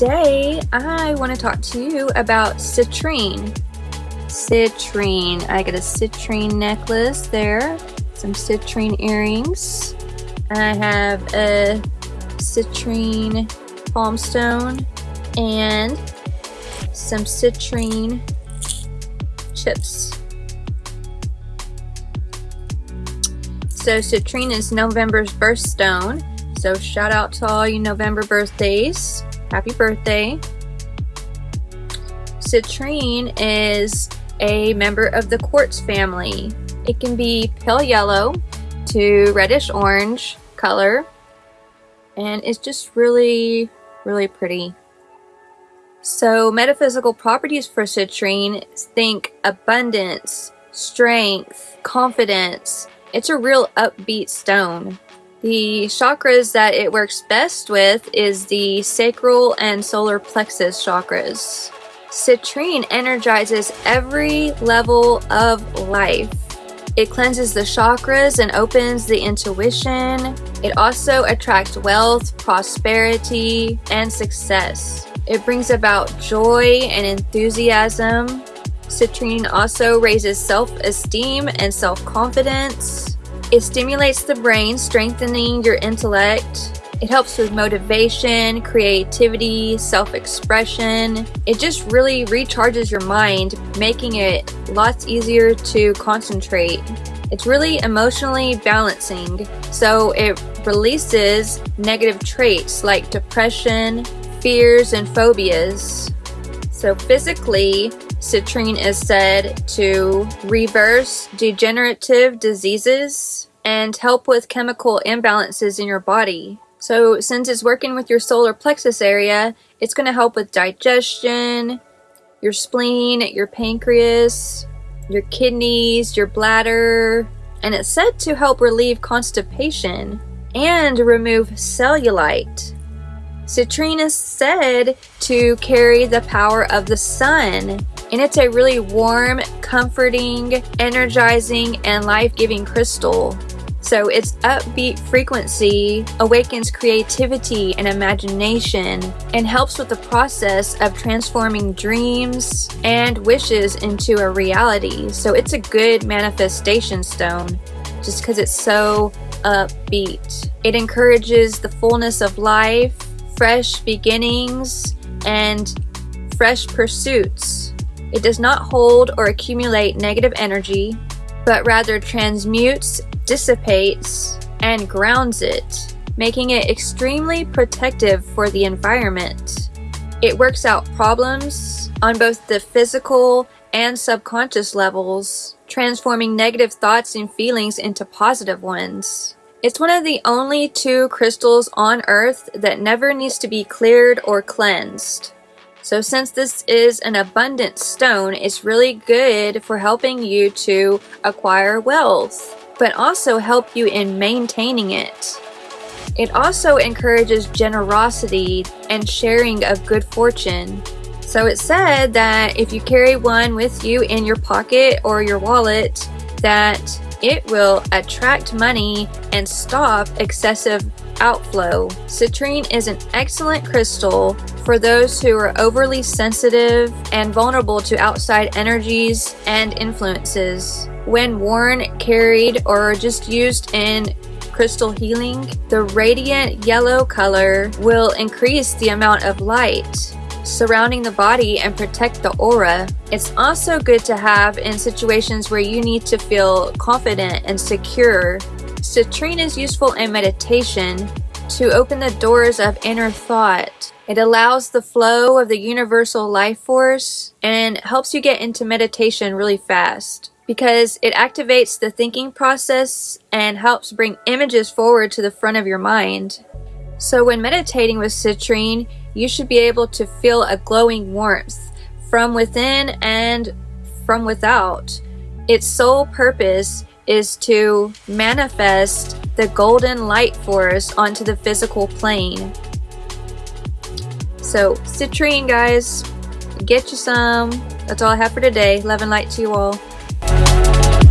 Today, I want to talk to you about citrine. Citrine. I got a citrine necklace there, some citrine earrings. I have a citrine palm stone and some citrine chips. So citrine is November's birthstone. So shout out to all you November birthdays. Happy birthday. Citrine is a member of the quartz family. It can be pale yellow to reddish orange color and it's just really really pretty. So metaphysical properties for citrine think abundance, strength, confidence. It's a real upbeat stone. The chakras that it works best with is the sacral and solar plexus chakras. Citrine energizes every level of life. It cleanses the chakras and opens the intuition. It also attracts wealth, prosperity, and success. It brings about joy and enthusiasm. Citrine also raises self-esteem and self-confidence. It stimulates the brain, strengthening your intellect. It helps with motivation, creativity, self-expression. It just really recharges your mind, making it lots easier to concentrate. It's really emotionally balancing, so it releases negative traits like depression, fears, and phobias. So physically, citrine is said to reverse degenerative diseases and help with chemical imbalances in your body. So since it's working with your solar plexus area, it's going to help with digestion, your spleen, your pancreas, your kidneys, your bladder, and it's said to help relieve constipation and remove cellulite. Citrine is said to carry the power of the sun, and it's a really warm, comforting, energizing, and life-giving crystal. So its upbeat frequency awakens creativity and imagination and helps with the process of transforming dreams and wishes into a reality. So it's a good manifestation stone just because it's so upbeat. It encourages the fullness of life fresh beginnings and fresh pursuits. It does not hold or accumulate negative energy, but rather transmutes, dissipates, and grounds it, making it extremely protective for the environment. It works out problems on both the physical and subconscious levels, transforming negative thoughts and feelings into positive ones. It's one of the only two crystals on Earth that never needs to be cleared or cleansed. So since this is an abundant stone, it's really good for helping you to acquire wealth, but also help you in maintaining it. It also encourages generosity and sharing of good fortune. So it said that if you carry one with you in your pocket or your wallet, that it will attract money and stop excessive outflow. Citrine is an excellent crystal for those who are overly sensitive and vulnerable to outside energies and influences. When worn, carried, or just used in crystal healing, the radiant yellow color will increase the amount of light surrounding the body and protect the aura. It's also good to have in situations where you need to feel confident and secure. Citrine is useful in meditation to open the doors of inner thought. It allows the flow of the universal life force and helps you get into meditation really fast because it activates the thinking process and helps bring images forward to the front of your mind. So when meditating with citrine, you should be able to feel a glowing warmth from within and from without. Its sole purpose is to manifest the golden light force onto the physical plane. So, citrine, guys, get you some. That's all I have for today. Love and light to you all.